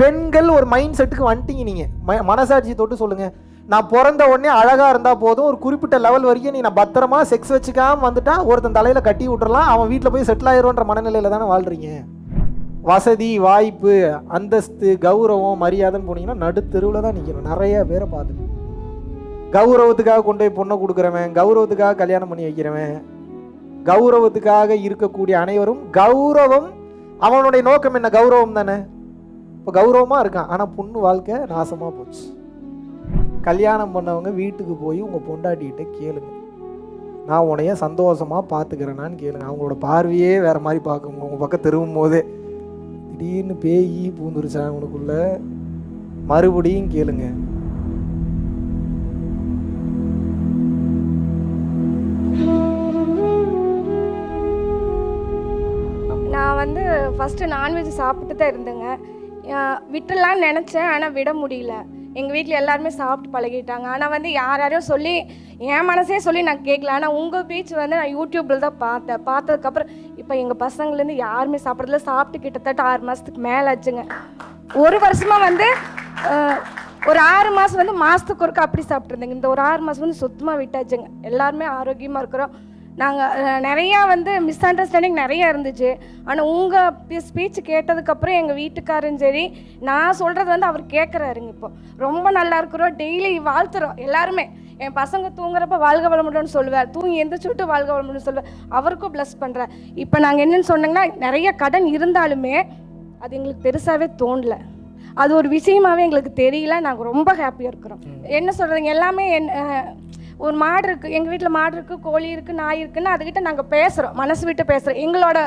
பெண்கள் ஒரு மைண்ட் செட்டுக்கு வந்துட்டீங்க நீங்கள் ம மனசாட்சி தொட்டு சொல்லுங்கள் நான் பிறந்த உடனே அழகாக இருந்தால் போதும். ஒரு குறிப்பிட்ட லெவல் வரைக்கும் நீ நான் பத்திரமா செக்ஸ் வச்சுக்காம வந்துட்டா ஒருத்தன் தலையில் கட்டி விட்டுறலாம். அவன் வீட்டில் போய் செட்டில் ஆயிரும்ன்ற மனநிலையில் தானே வாழ்கிறீங்க வசதி வாய்ப்பு அந்தஸ்து கௌரவம் மரியாதைன்னு போனீங்கன்னா நடுத்தெருவில் தான் நிற்கணும் நிறைய பேரை பார்த்துட்டு கௌரவத்துக்காக கொண்டு போய் பொண்ணை கொடுக்குறவன் கௌரவத்துக்காக கல்யாணம் பண்ணி வைக்கிறவன் கௌரவத்துக்காக இருக்கக்கூடிய அனைவரும் கௌரவம் அவனுடைய நோக்கம் என்ன? கௌரவம் தானே. இப்போ கௌரவமாக இருக்கான். ஆனால் பொண்ணு வாழ்க்கை நாசமாக போச்சு. கல்யாணம் பண்ணவங்க வீட்டுக்கு போய் உங்கள் பொண்டாட்டிகிட்ட கேளுங்க. நான் உனைய சந்தோஷமாக பார்த்துக்கிறேனான்னு கேளுங்க. அவங்களோட பார்வையே வேறு மாதிரி பார்க்குங்க உங்கள் பக்கம் திரும்பும் போதே திடீர்னு பேய் பூந்துருச்சா உனக்குள்ள? மறுபடியும் கேளுங்க. நான் வந்து ஃபஸ்ட்டு நான்வெஜ் சாப்பிட்டு தான் இருந்தேங்க. விட்டுடலான்னு நினச்சேன் ஆனால் விட முடியல. எங்கள் வீட்டில் எல்லாருமே சாப்பிட்டு பழகிட்டாங்க. ஆனால் வந்து யார் யாரையும் சொல்லி என் மனசே சொல்லி நான் கேட்கல ஆனால் உங்கள் பீச் வந்து நான் யூடியூப்பில் தான் பார்த்தேன். பார்த்ததுக்கப்புறம் இப்போ எங்கள் பசங்கள்லேருந்து யாருமே சாப்பிட்றதுல சாப்பிட்டு கிட்டத்தட்ட ஆறு மாதத்துக்கு மேலே ஆச்சுங்க. ஒரு வருஷமாக வந்து ஒரு ஆறு மாதம் வந்து மாதத்துக்கு ஒருக்கா அப்படி சாப்பிட்ருந்தேங்க இந்த ஒரு ஆறு மாதம் வந்து சுத்தமாக விட்டாச்சுங்க. எல்லாருமே ஆரோக்கியமாக இருக்கிறோம். நாங்கள் நிறையா வந்து மிஸ் அண்டர்ஸ்டாண்டிங் நிறையா இருந்துச்சு. ஆனால் உங்கள் ஸ்பீச் கேட்டதுக்கப்புறம் எங்கள் வீட்டுக்காரும் சரி நான் சொல்கிறது வந்து அவர் கேட்குறாருங்க இப்போ. ரொம்ப நல்லா இருக்கிறோம் டெய்லி வாழ்த்துறோம் எல்லாருமே. என் பசங்க தூங்குறப்ப வாழ்க வளமுடன்னு சொல்லுவேன் தூங்கி எந்திரிச்சு விட்டு வாழ்க வளமுடன்னு சொல்லுவேன் அவருக்கும் ப்ளஸ் பண்ணுறேன் இப்போ நாங்கள் என்னென்னு சொன்னோங்கன்னா நிறைய கடன் இருந்தாலுமே அது எங்களுக்கு பெருசாகவே தோணல. அது ஒரு விஷயமாவே எங்களுக்கு தெரியல நாங்கள் ரொம்ப ஹாப்பியாக இருக்கிறோம். என்ன சொல்கிறீங்க எல்லாமே என் அஹ், ஒரு மாடு இருக்குது எங்கள் வீட்டில் மாடு இருக்குது கோழி இருக்குது நாய் இருக்குன்னு அதுக்கிட்ட நாங்கள் பேசுகிறோம் மனசு விட்டு பேசுகிறோம் எங்களோட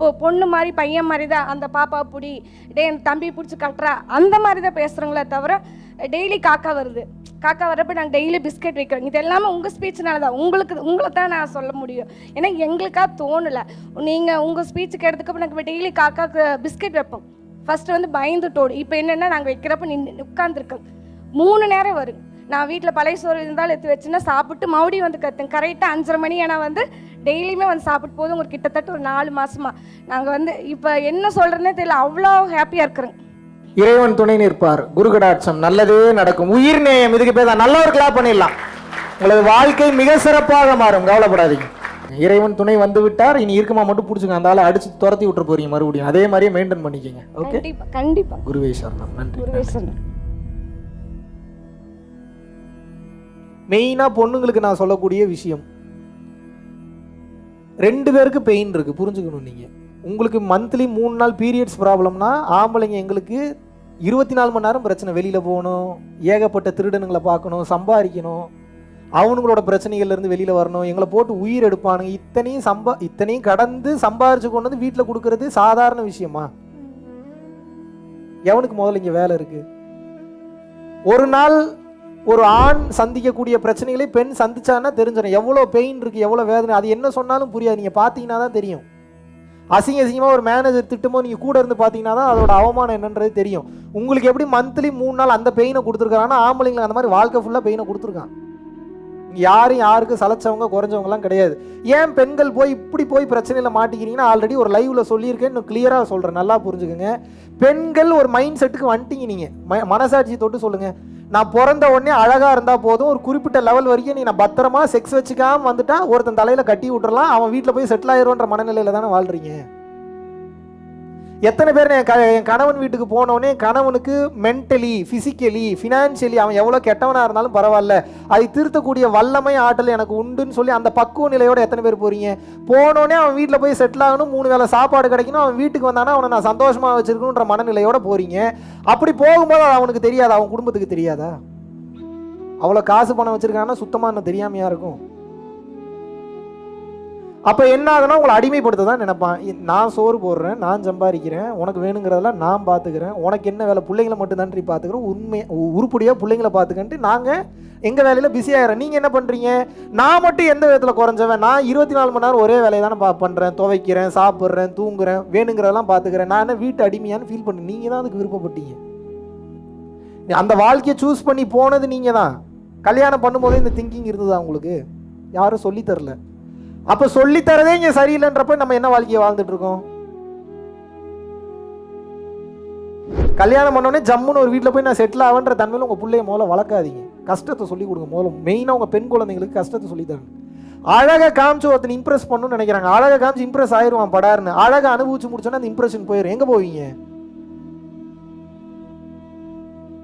பொ- பொண்ணு மாதிரி பையன் மாதிரி தான் அந்த பாப்பா பிடி டே என் தம்பி பிடிச்சி கட்டுறா அந்த மாதிரி தான் பேசுகிறோங்களே தவிர டெய்லி காக்கா வருது. காக்கா வரப்போ நாங்கள் டெய்லி பிஸ்கெட் வைக்கிறோம். இது எல்லாமே உங்கள் ஸ்பீச்சினால தான் உங்களுக்கு உங்களை தான் நான் சொல்ல முடியும். ஏன்னா எங்களுக்காக தோணலை. நீங்கள் உங்கள் ஸ்பீச்சுக்கு எடுத்துக்கப்போ நாங்கள் டெய்லி காக்காவுக்கு பிஸ்கெட் வைப்போம். ஃபஸ்ட்டு வந்து பயந்துட்டோடு இப்போ என்னென்னா நாங்கள் வைக்கிறப்ப நின்று உட்காந்துருக்கோம் மூணு நேரம் வரும். நான் வீட்டில் பழைய சோறு இருந்தாலும் எடுத்து வச்சுன்னா சாப்பிட்டு மறுபடியும் வந்து கற்றுங்க கரெக்டாக அஞ்சரை மணி ஆனால் வந்து டெய்லியுமே வந்து சாப்பிட்டு போதும். ஒரு கிட்டத்தட்ட ஒரு நாலு மாசமா. நாங்கள் வந்து இப்போ என்ன சொல்கிறேன்னே தெரியல. அவ்வளோ ஹாப்பியாக இருக்கிறோங்க இறைவன் துணை நிற்பார். குருகடாட்சம் நல்லதே நடக்கும். உயிர் நேயம். இதுக்கு பேர் தான் நல்ல ஒரு கிளாப் பண்ணிடலாம். உங்களது வாழ்க்கை மிக சிறப்பாக மாறும். கவலைப்படாதீங்க. இறைவன் துணை வந்து விட்டார். இனி இருக்குமா மட்டும் பிடிச்சிங்க. அந்த ஆளை அடிச்சு துரத்தி விட்டுற போறீங்க மறுபடியும். அதே மாதிரியே மெயின்டைன் பண்ணிக்கங்க. ஓகே கண்டிப்பாக குருவே சரணம். நன்றி. குருவே மெயினாக பொண்ணுங்களுக்கு நான் சொல்லக்கூடிய விஷயம். ரெண்டு பேருக்கு பெயின் இருக்குது புரிஞ்சுக்கணும் நீங்கள் உங்களுக்கு மந்த்லி மூணு நாள் பீரியட்ஸ் ப்ராப்ளம்னா ஆம்பளைங்க எங்களுக்கு இருபத்தி நாலு மணி நேரம் பிரச்சனை. வெளியில் போகணும் ஏகப்பட்ட திருடனுங்களை பார்க்கணும் சம்பாதிக்கணும். அவனுங்களோட பிரச்சனைகள்லேருந்து வெளியில் வரணும். எங்களை போட்டு உயிர் எடுப்பானுங்க. இத்தனையும் சம்பா இத்தனையும் கடந்து சம்பாரிச்சு கொண்டு வந்து வீட்டில் கொடுக்கறது சாதாரண விஷயமா? எவனுக்கு முதல்ல இங்கே வேலை இருக்குது ஒரு நாள் ஒரு ஆண் சந்திக்கக்கூடிய பிரச்சனைகளை பெண் சந்திச்சான்னா தெரிஞ்சிடும். எவ்வளோ பெயின் இருக்குது எவ்வளோ வேதனை அது என்ன சொன்னாலும் புரியாது. நீங்கள் பார்த்தீங்கன்னா தான் தெரியும். அசிங்க அசிங்கமாக ஒரு மேனேஜர் திட்டமோ நீங்கள் கூட இருந்து பார்த்தீங்கன்னா தான் அதோட அவமானம் என்னன்றது தெரியும். உங்களுக்கு எப்படி மந்த்லி மூணு நாள் அந்த பெயினை கொடுத்துருக்காங்கன்னா ஆம்பளைங்களுக்கு அந்த மாதிரி வாழ்க்கை ஃபுல்லாக பெயினை கொடுத்துருக்கான். யாரும் யாருக்கும் சலைச்சவங்க குறைஞ்சவங்கலாம் கிடையாது. ஏன் பெண்கள் போய் இப்படி போய் பிரச்சனையில் மாட்டிக்கிறீங்கன்னா ஆல்ரெடி ஒரு லைவ்ல சொல்லியிருக்கேன் இன்னும் கிளியராக சொல்கிறேன் நல்லா புரிஞ்சுக்கோங்க. பெண்கள் ஒரு மைண்ட் செட்டுக்கு வந்துட்டீங்க நீங்கள் ம மனசாட்சி தொட்டு சொல்லுங்கள் நான் பிறந்த உடனே அழகாக இருந்தால் போதும். ஒரு குறிப்பிட்ட லெவல் வரைக்கும் நீ நான் பத்திரமா செக்ஸ் வச்சுக்காமல் வந்துட்டா ஒருத்தன் தலையில் கட்டி விட்டுறலாம் அவன் வீட்டில் போய் செட்டில் ஆயிரும்ன்ற மனநிலையில் தானே வாழ்கிறீங்க எத்தனை பேர் என் க என் கணவன் வீட்டுக்கு போனோடனே கணவனுக்கு மென்டலி ஃபிசிக்கலி ஃபினான்ஷியலி அவன் எவ்வளோ கெட்டவனாக இருந்தாலும் பரவாயில்ல. அதை திருத்தக்கூடிய வல்லமை ஆற்றல் எனக்கு உண்டுன்னு சொல்லி அந்த பக்குவ நிலையோட எத்தனை பேர் போகிறீங்க போனோடனே அவன் வீட்டில் போய் செட்டில் ஆகணும் மூணு வேளை சாப்பாடு கிடைக்கணும் அவன் வீட்டுக்கு வந்தானா அவனை நான் சந்தோஷமாக வச்சிருக்கணுன்ற மனநிலையோட போகிறீங்க அப்படி போகும்போது அது அவனுக்கு தெரியாதா? அவன் குடும்பத்துக்கு தெரியாதா? அவ்வளோ காசு பணம் வச்சுருக்காங்கன்னா சுத்தமாக என்ன தெரியாமையாக இருக்கும். அப்போ என்ன ஆகுனா உங்களை அடிமைப்படுத்த தான் நினைப்பான் நான் சோறு போடுறேன் நான் சம்பாதிக்கிறேன் உனக்கு வேணுங்கிறதெல்லாம் நான் பார்த்துக்கிறேன் உனக்கு என்ன வேலை? பிள்ளைங்களை மட்டும் தான்றி பார்த்துக்கிறோம் உண்மை உ- பிள்ளைங்களை பார்த்துக்கன்ட்டு நாங்கள் எங்கள் வேலையில் பிஸி ஆகிறோம் நீங்கள் என்ன பண்ணுறீங்க நான் மட்டும் எந்த விதத்தில் குறைஞ்சவன்? நான் இருபத்தி நாலு மணி நேரம் ஒரே வேலையை தானே பா பண்ணுறேன் துவைக்கிறேன் சாப்பிட்றேன் தூங்குறேன் வேணுங்கிறதெல்லாம் பார்த்துக்கிறேன் நான் என்ன வீட்டு அடிமையான்னு ஃபீல் பண்ணி நீங்கள் தான் அதுக்கு விருப்பப்பட்டீங்க. அந்த வாழ்க்கையை சூஸ் பண்ணி போனது நீங்கள் தான். கல்யாணம் பண்ணும்போதே இந்த திங்கிங் இருந்ததா உங்களுக்கு? யாரும் சொல்லித் தரல. அப்போ சொல்லித்தரதே இங்கே சரியில்லைன்றப்ப நம்ம என்ன வாழ்க்கையை வாழ்ந்துட்டு இருக்கோம் கல்யாணம் பண்ணோடனே ஜம்முன்னு ஒரு வீட்டில் போய் நான் செட்டில் ஆகன்ற தன்மையில் உங்கள் பிள்ளைய முதல்ல வளர்க்காதீங்க. கஷ்டத்தை சொல்லி கொடுங்க முதல்ல. மெயினாக உங்கள் பெண் குழந்தைங்களுக்கு கஷ்டத்தை சொல்லித்தரணும் தருங்க அழகை காமிச்சு ஒருத்தன் இம்ப்ரெஸ் பண்ணணும்னு நினைக்கிறாங்க. அழகை காமிச்சு இம்ப்ரெஸ் ஆயிடுவான் படாருன்னு. அழகை அனுபவிச்சு முடிச்சோன்னா அந்த இம்ப்ரெஷன் போயிடும் எங்கே போவீங்க?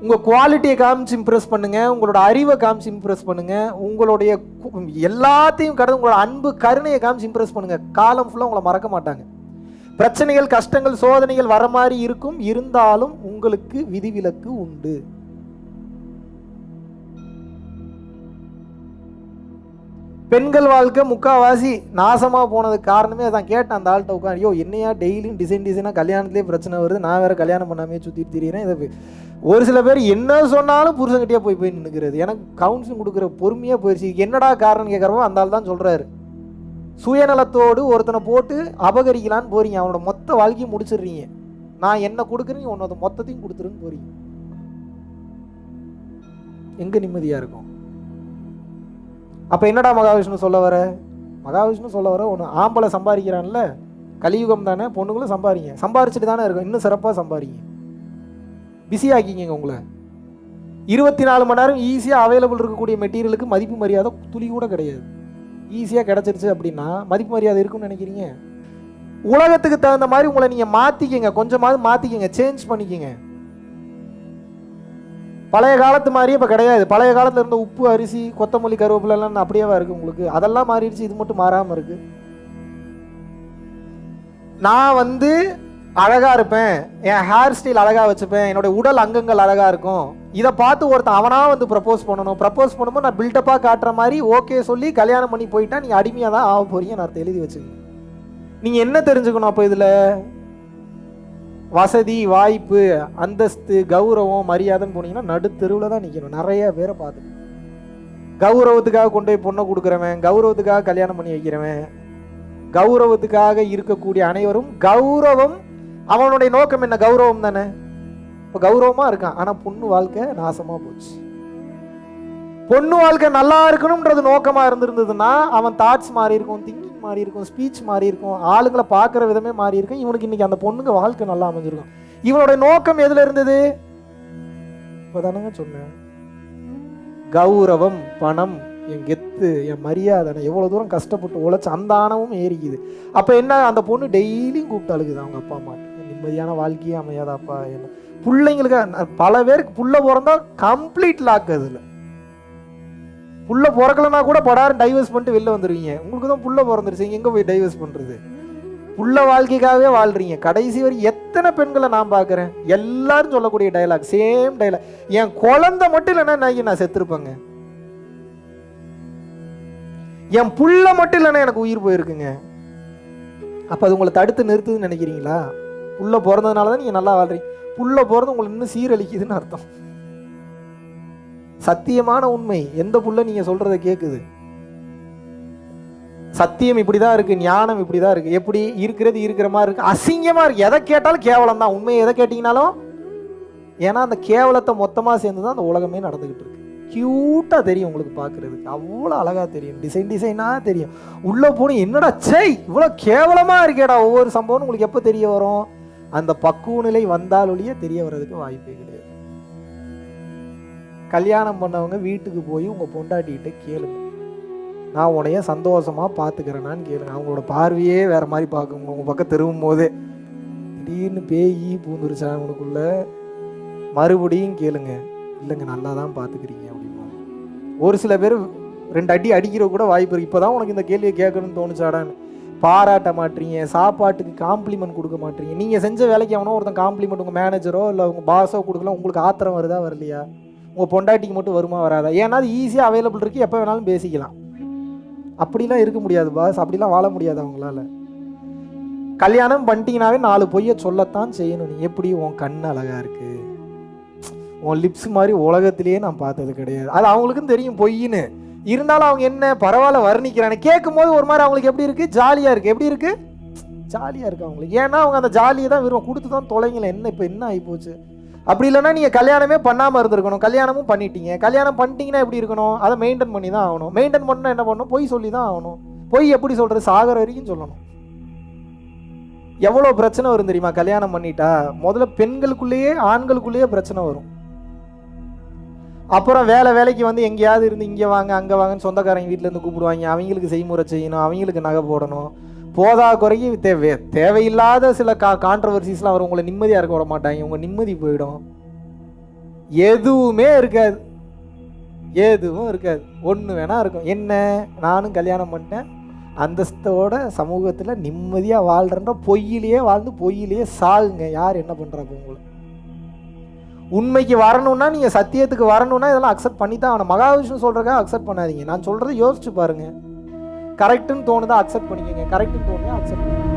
உங்கள் குவாலிட்டியை காமிச்சு இம்ப்ரெஸ் பண்ணுங்கள் உங்களோட அறிவை காமிச்சு இம்ப்ரெஸ் பண்ணுங்கள் உங்களுடைய எல்லாத்தையும் கடந்து உங்களோட அன்பு கருணையை காமிச்சு இம்ப்ரெஸ் பண்ணுங்க. காலம் ஃபுல்லாக உங்களை மறக்க மாட்டாங்க. பிரச்சனைகள் கஷ்டங்கள் சோதனைகள் வர மாதிரி இருக்கும். இருந்தாலும் உங்களுக்கு விதிவிலக்கு உண்டு. பெண்கள் வாழ்க்கை முக்காவாசி நாசமாக போனதுக்கு காரணமே அதான். கேட்டேன் அந்த ஆள்கிட்ட உட்காந்து ஐயோ என்னையா டெய்லியும் டிசைன் டிசைனாக கல்யாணத்துலேயே பிரச்சனை வருது. நான் வேறு கல்யாணம் பண்ணாமே சுற்றி திரியிறேன். இதை ஒரு சில பேர் என்ன சொன்னாலும் புருஷங்கிட்டே போய் போய் நின்றுக்கிறது எனக்கு கவுன்சிலிங் கொடுக்குற பொறுமையாக போயிடுச்சு என்னடா காரணம் கேட்குறவோ அந்த ஆள் தான் சொல்கிறாரு சுயநலத்தோடு ஒருத்தனை போட்டு அபகரிக்கலான்னு போகிறீங்க அவனோட மொத்த வாழ்க்கையும் முடிச்சிடுறீங்க. நான் என்ன கொடுக்குறேன் உன்னோட மொத்தத்தையும் கொடுத்துருன்னு போகிறீங்க எங்கே நிம்மதியாக இருக்கும்? அப்போ என்னடா மகாவிஷ்ணு சொல்ல வர? மகாவிஷ்ணு சொல்ல வர ஒன்று ஆம்பளை சம்பாதிக்கிறான்ல கலியுகம் தானே பொண்ணுங்களும் சம்பாதிங்க. சம்பாரிச்சிட்டு தானே இருக்கும். இன்னும் சிறப்பாக சம்பாதிங்க. பிஸி ஆக்கிங்க உங்களை. இருபத்தி நாலு மணி நேரம் ஈஸியாக அவைலபிள் இருக்கக்கூடிய மெட்டீரியலுக்கு மதிப்பு மரியாதை துளி கூட கிடையாது. ஈஸியாக கிடச்சிருச்சு அப்படின்னா மதிப்பு மரியாதை இருக்கும்னு நினைக்கிறீங்க? உலகத்துக்கு தகுந்த மாதிரி உங்களை நீங்கள் மாற்றிக்கிங்க கொஞ்சமாவது மாற்றிக்கிங்க சேஞ்ச் பண்ணிக்கிங்க. பழைய காலத்து மாதிரியே இப்போ கிடையாது. பழைய காலத்தில் இருந்த உப்பு அரிசி கொத்தமல்லி கருவேப்பிலை எல்லாம் அப்படியேவா இருக்குது உங்களுக்கு. அதெல்லாம் மாறிடுச்சு. இது மட்டும் மாறாமல் இருக்கு. நான் வந்து அழகா இருப்பேன். என் ஹேர் ஸ்டைல் அழகா வச்சுப்பேன். என்னோட உடல் அங்கங்கள் அழகா இருக்கும். இதை பார்த்து ஒருத்தன் அவனா வந்து ப்ரப்போஸ் பண்ணணும். ப்ரப்போஸ் பண்ணும்போது நான் பில்டப்பாக காட்டுற மாதிரி ஓகே சொல்லி கல்யாணம் பண்ணி போயிட்டா நீ அடிமையாக தான் ஆக போறீங்க நான் எழுதி வச்சுக்கோங்க. நீங்க என்ன தெரிஞ்சுக்கணும் அப்போ இதுல? வசதி வாய்ப்பு அந்தஸ்து கௌரவம் மரியாதைன்னு போனீங்கன்னா நடுத்தெருவில் தான் நிற்கணும் நிறைய பேரை பார்த்து கௌரவத்துக்காக கொண்டு போய் பொண்ணை கொடுக்குறவன் கௌரவத்துக்காக கல்யாணம் பண்ணி வைக்கிறவன் கௌரவத்துக்காக இருக்கக்கூடிய அனைவரும் கௌரவம் அவனுடைய நோக்கம் என்ன? கௌரவம் தானே? இப்போ கௌரவமா இருக்கான். ஆனா பொண்ணு வாழ்க்கை நாசமா போச்சு. பொண்ணு வாழ்க்கை நல்லா இருக்கணும்ன்றது நோக்கமா இருந்திருந்ததுன்னா அவன் தாட்ஸ் மாறி இருக்கும் திங்கிங் மாறி இருக்கும் ஸ்பீச் மாறி இருக்கும் ஆளுங்களை பார்க்குற விதமே மாறி இருக்கும். இவனுக்கு இன்னைக்கு அந்த பொண்ணுங்க வாழ்க்கை நல்லா அமைஞ்சிருக்கும். இவனோட நோக்கம் எதுல இருந்தது? இப்போதானங்க சொன்னேன். கௌரவம் பணம் என் கெத்து என் மரியாதை நான் எவ்வளோ தூரம் கஷ்டப்பட்டு உழைச்ச அந்த ஆணவம் ஏறிக்குது. அப்போ என்ன அந்த பொண்ணு டெய்லியும் கூப்பிட்டு அழுகுது அவங்க அப்பா அம்மா நிம்மதியான வாழ்க்கையே அமையாதாப்பா என்ன. பிள்ளைங்களுக்கு பல பேருக்கு புள்ள பிறந்தா கம்ப்ளீட் லாக் அதில். புள்ள பிறக்கலனா கூட படாரம் டைவர்ஸ் பண்ணிட்டு வெளில வந்துடுவீங்க உங்களுக்கு தான் புள்ள பிறந்துருச்சு. எங்கே போய் டைவர்ஸ் பண்ணுறது புள்ள வாழ்க்கைக்காகவே வாழ்றீங்க. கடைசி வரை எத்தனை பெண்களை நான் பார்க்குறேன்? எல்லாரும் சொல்லக்கூடிய டைலாக் சேம் டைலாக் என் குழந்தை மட்டும் இல்லைன்னா நான் நான் செத்துருப்பேங்க. என் புள்ள மட்டும் இல்லைன்னா எனக்கு உயிர் போயிருக்குங்க. அப்போ அது உங்களை தடுத்து நிறுத்துதுன்னு நினைக்கிறீங்களா? புள்ள பிறந்ததுனால தான் நீங்கள் நல்லா வாழ்றீங்க. புள்ள பிறந்து உங்களுக்கு இன்னும் சீரழிக்குதுன்னு அர்த்தம். சத்தியமான உண்மை. எந்த புள்ள நீங்கள் சொல்கிறத கேட்குது சத்தியம் இப்படி தான் இருக்குது ஞானம் இப்படி தான் இருக்குது எப்படி இருக்கிறது இருக்கிற மாதிரி இருக்குது அசிங்கமாக இருக்குது எதை கேட்டாலும் கேவலம் தான் உண்மையை எதை கேட்டிங்கனாலும்? ஏன்னா அந்த கேவலத்தை மொத்தமாக சேர்ந்து தான் அந்த உலகமே நடந்துக்கிட்டு இருக்கு. க்யூட்டாக தெரியும் உங்களுக்கு பார்க்குறதுக்கு. அவ்வளோ அழகாக தெரியும். டிசைன் டிசைனாக தெரியும். உள்ளே போன என்னடா சை இவ்வளோ கேவலமாக இருக்கேடா. ஒவ்வொரு சம்பவம் உங்களுக்கு எப்போ தெரிய வரும்? அந்த பக்குவ நிலை வந்தால் ஒழிய தெரிய வர்றதுக்கு வாய்ப்பே கிடையாது. கல்யாணம் பண்ணவங்க வீட்டுக்கு போய் உங்கள் பொண்டாட்டிகிட்ட கேளுங்க. நான் உன்னைய சந்தோஷமாக பார்த்துக்கிறேனான்னு கேளுங்க. அவங்களோட பார்வையே வேறு மாதிரி பார்க்குங்க உங்கள் பக்கம் திரும்பும் போதே திடீர்னு பேயி பூந்துருச்சா உனக்குள்ள மறுபடியும் கேளுங்க. இல்லைங்க நல்லா தான் பார்த்துக்கிறீங்க அப்படின்னு ஒரு சில பேர் ரெண்டு அடி அடிக்கிற கூட வாய்ப்பு இருக்கு. இப்போதான் உனக்கு இந்த கேள்வியை கேட்கணும்னு தோணுச்சாடான்னு. பாராட்ட மாட்டீங்க சாப்பாட்டுக்கு காம்ப்ளிமெண்ட் கொடுக்க மாட்டீங்க. நீங்கள் செஞ்ச வேலைக்கு அவனோ ஒருத்தன் காம்ப்ளிமெண்ட் உங்கள் மேனேஜரோ இல்லை உங்கள் பாஸோ கொடுக்கலாம் உங்களுக்கு ஆத்திரம் வருதா வரலையா? உங்கள் பொண்டாட்டிக்கு மட்டும் வருமா வராதா? ஏன்னா அது ஈஸியாக அவைலபிள் இருக்குது எப்போ வேணாலும் பேசிக்கலாம். அப்படிலாம் இருக்க முடியாது பாஸ் அப்படிலாம் வாழ முடியாது அவங்களால. கல்யாணம் பண்ணிட்டீங்கனாவே நாலு பொய்யை சொல்லத்தான் செய்யணும். நீ எப்படி உன் கண் அழகா இருக்கு? உன் லிப்ஸ் மாதிரி உலகத்திலேயே நான் பார்த்தது கிடையாது. அது அவங்களுக்கும் தெரியும் பொய்ன்னு இருந்தாலும் அவங்க என்ன பரவாயில்ல வர்ணிக்கிறாங்க கேட்கும் போது ஒரு மாதிரி அவங்களுக்கு எப்படி இருக்குது ஜாலியாக இருக்குது எப்படி இருக்குது ஜாலியாக இருக்குது அவங்களுக்கு. ஏன்னா அவங்க அந்த ஜாலியை தான் விரும்ப கொடுத்து தான் தொலைங்களேன் என்ன இப்போ என்ன ஆகிப்போச்சு அப்படி இல்லைன்னா நீங்கள் கல்யாணமே பண்ணாமல் இருந்திருக்கணும். கல்யாணமும் பண்ணிட்டீங்க. கல்யாணம் பண்ணிட்டீங்கன்னா எப்படி இருக்கணும்? அதை மெயின்டைன் பண்ணி தான் ஆகணும். மெயின்டைன் பண்ணால் என்ன பண்ணணும்? பொய் சொல்லி தான் ஆகணும். பொய் எப்படி சொல்கிறது சாகர வரைக்கும் சொல்லணும். எவ்வளோ பிரச்சனை வரும் தெரியுமா? கல்யாணம் பண்ணிட்டா முதல்ல பெண்களுக்குள்ளேயே ஆண்களுக்குள்ளேயே பிரச்சனை வரும். அப்புறம் வேலை வேலைக்கு வந்து எங்கேயாவது இருந்து இங்கே வாங்க அங்கே வாங்கன்னு சொந்தக்காரங்க வீட்டிலேருந்து இருந்து கூப்பிடுவாங்க. அவங்களுக்கு செய்முறை செய்யணும் அவங்களுக்கு நகை போடணும். போதா குறைக்கு தேவை தேவையில்லாத சில கா கான்ட்ரவர்சிஸ்லாம் அவர் உங்களை நிம்மதியாக இருக்க விட மாட்டாங்க. உங்கள் நிம்மதி போயிடும். எதுவுமே இருக்காது. எதுவும் இருக்காது. ஒன்று வேணா இருக்கும். என்ன? நானும் கல்யாணம் பண்ணிட்டேன். அந்தஸ்தோட சமூகத்தில் நிம்மதியாக வாழ்கிறன்ற பொய்யிலேயே வாழ்ந்து பொய்யிலேயே சாகுங்க. யார் என்ன பண்ணுறாங்க உங்களை உண்மைக்கு வரணும்னா நீங்கள் சத்தியத்துக்கு வரணும்னா இதெல்லாம் அக்செப்ட் பண்ணி தான் ஆனால் மகாவிஷ்ணு சொல்கிறக்காக அக்செப்ட் பண்ணாதீங்க. நான் சொல்கிறத யோசிச்சு பாருங்கள் கரெக்டுன்னு தோணுதா அக்செப்ட் பண்ணிக்கோங்க. கரெக்டுன்னு தோணுதா அக்செப்ட் பண்ணிக்கோங்க.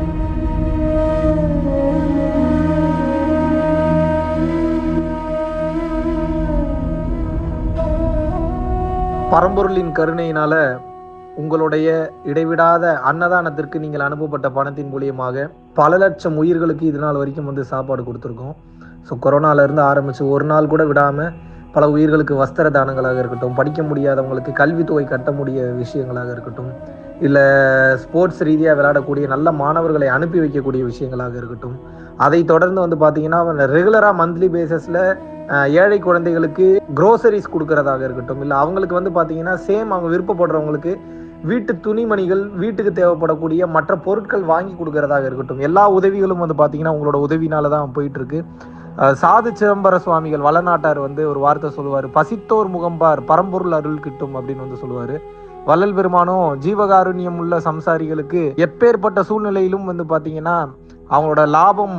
பரம்பொருளின் கருணையினால உங்களுடைய இடைவிடாத அன்னதானத்திற்கு நீங்கள் அனுப்பப்பட்ட பணத்தின் மூலியமாக பல லட்சம் உயிர்களுக்கு இது நாள் வரைக்கும் வந்து சாப்பாடு கொடுத்துருக்கோம். ஸோ கொரோனாவிலேருந்து ஆரம்பித்து ஒரு நாள் கூட விடாமல் பல உயிர்களுக்கு வஸ்திர தானங்களாக இருக்கட்டும் படிக்க முடியாதவங்களுக்கு கல்வித்தொகை கட்ட முடிய விஷயங்களாக இருக்கட்டும் இல்லை ஸ்போர்ட்ஸ் ரீதியாக விளையாடக்கூடிய நல்ல மாணவர்களை அனுப்பி வைக்கக்கூடிய விஷயங்களாக இருக்கட்டும் அதை தொடர்ந்து வந்து பார்த்தீங்கன்னா ரெகுலராக மந்த்லி பேசிஸில் ஏழை குழந்தைகளுக்கு க்ரோசரிஸ் கொடுக்கறதாக இருக்கட்டும் இல்லை அவங்களுக்கு வந்து பார்த்தீங்கன்னா சேம் அவங்க விருப்பப்படுறவங்களுக்கு வீட்டு துணிமணிகள் வீட்டுக்கு தேவைப்படக்கூடிய மற்ற பொருட்கள் வாங்கி கொடுக்கறதாக இருக்கட்டும் எல்லா உதவிகளும் வந்து பார்த்தீங்கன்னா உங்களோட உதவினால தான் போயிட்டுருக்கு சாது சிதம்பர சுவாமிகள் வளநாட்டார் வந்து ஒரு வார்த்தை சொல்லுவார். பசித்தோர் முகம்பார் பரம்பொருள் அருள் கிட்டும் அப்படின்னு வந்து சொல்லுவார். வள்ளல் பெருமானும் ஜீவகாருண்யம் உள்ள சம்சாரிகளுக்கு எப்பேற்பட்ட சூழ்நிலையிலும் வந்து பார்த்தீங்கன்னா அவங்களோட லாபம்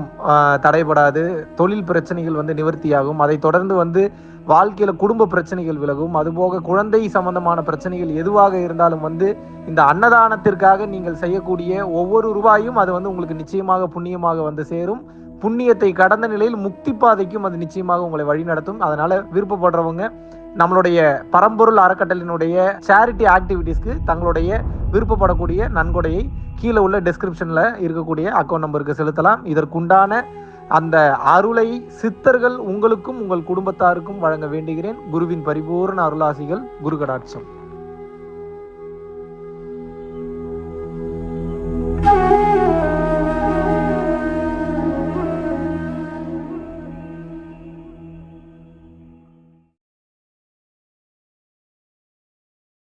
தடைபடாது தொழில் பிரச்சனைகள் வந்து நிவர்த்தியாகும். அதை தொடர்ந்து வந்து வாழ்க்கையில் குடும்ப பிரச்சனைகள் விலகும். அதுபோக குழந்தை சம்பந்தமான பிரச்சனைகள் எதுவாக இருந்தாலும் வந்து இந்த அன்னதானத்திற்காக நீங்கள் செய்யக்கூடிய ஒவ்வொரு ரூபாயும் அது வந்து உங்களுக்கு நிச்சயமாக புண்ணியமாக வந்து சேரும். புண்ணியத்தை கடந்த நிலையில் முக்தி பாதைக்கும் அது நிச்சயமாக உங்களை வழிநடத்தும் அதனால விருப்பப்படுறவங்க நம்மளுடைய பரம்பொருள் அறக்கட்டளினுடைய சேரிட்டி ஆக்டிவிட்டீஸ்க்கு தங்களுடைய விருப்பப்படக்கூடிய நன்கொடையை கீழே உள்ள டிஸ்கிரிப்ஷனில் இருக்கக்கூடிய அக்கௌண்ட் நம்பருக்கு செலுத்தலாம். இதற்குண்டான அந்த அருளை சித்தர்கள் உங்களுக்கும் உங்கள் குடும்பத்தாருக்கும் வழங்க வேண்டுகிறேன். குருவின் பரிபூர்ண அருளாசிகள் குரு கடாட்சம்